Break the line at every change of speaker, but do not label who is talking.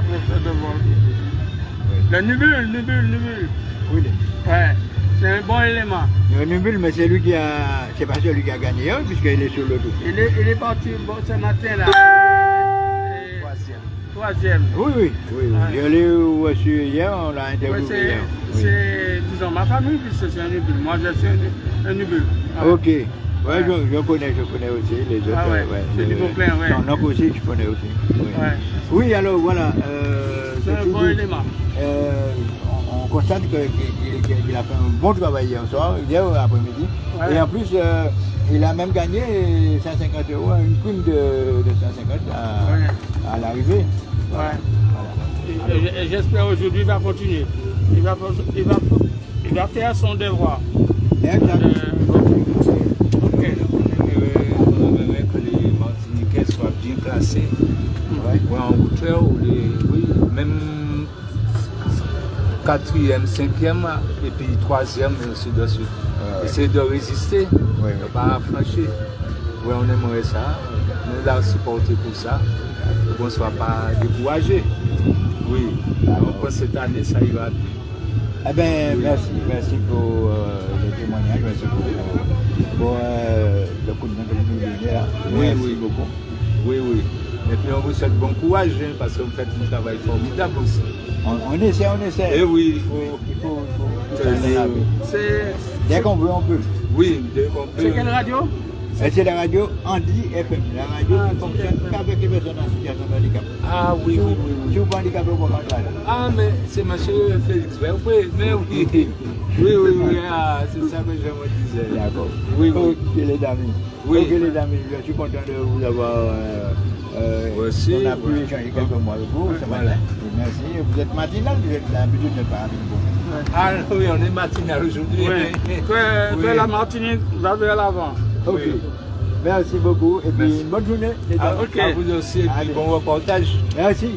va faire de. Le nubule, nubule, nubule.
Oui.
Ouais, c'est un bon élément.
Le Nubule, mais c'est lui qui a. C'est pas celui qui a gagné, hein, puisqu'il est sur le dos.
Il est, il est parti bon, ce matin là. Et-
Troisième.
Troisième.
Oui, oui. oui, oui.
Ouais.
Je l'ai reçu hier, on l'a
Ouais,
interviewé
c'est.
Oui.
disons, ma famille, puis c'est un nubule. Moi, je suis un, un nubule. Ouais.
Ok. Ouais,
Ouais.
Je, je connais, je connais aussi les autres.
Ah ouais, c'est du
Euh. Son oncle aussi, je connais aussi. Oui. Oui, alors voilà. euh,
C'est un bon élément.
euh, on, on constate qu'il qu'il- qu'il a fait un bon travail hier soir, hier après-midi.
Ouais.
Et en plus, euh, il a même gagné 150 euros, une prime de, de 150 à, l'arrivée. Voilà.
Et- J'espère aujourd'hui il va continuer. Il va, il va, il va faire son devoir. Euh,
Ou les, oui, même quatrième, cinquième, et puis troisième, et ainsi de suite. Essayer de résister,
Ouais,
ne pas franchir. Oui, on aimerait ça. Nous l'avons supporté pour ça. Qu'on ne soit pas découragé. Oui, que cette année, ça ira bien.
Eh bien, merci, merci pour euh, le témoignage, merci pour, pour euh, le coup de main que vous nous donnez là.
Oui, oui.
beaucoup.
On vous souhaite bon courage, hein, parce que vous faites un travail formidable aussi.
On, on essaie, on essaie.
Et oui, il faut.
Il faut, il faut,
c'est,
Dès qu'on veut, on peut.
Oui, dès qu'on peut.
c'est quelle radio
Et c'est la radio Andy FM, la radio
Ah,
qui fonctionne qu'avec les personnes en situation de handicap.
Ah oui, oui, oui,
Si vous pas handicapé, vous pouvez pas là.
Ah, mais c'est monsieur Félix. Mais oui, oui, oui, oui. Ah, c'est ça que je me disais.
D'accord.
Oui, oui.
Ok les amis.
Oui.
Ok les amis, je suis content de vous avoir. Euh, euh,
Aussi,
on a pu
ouais.
échanger quelques mots avec vous ce
Voilà.
matin. Merci. Vous êtes matinal, vous êtes l'habitude de vous.
Ah oui, on est matinal aujourd'hui.
Oui. Fais,
Oui.
fais la Martinique, va vers l'avant.
Ok.
Oui.
Merci beaucoup et puis
Merci.
bonne journée.
Ah,
amis.
À vous aussi, et puis
Allez.
bon reportage.
Merci.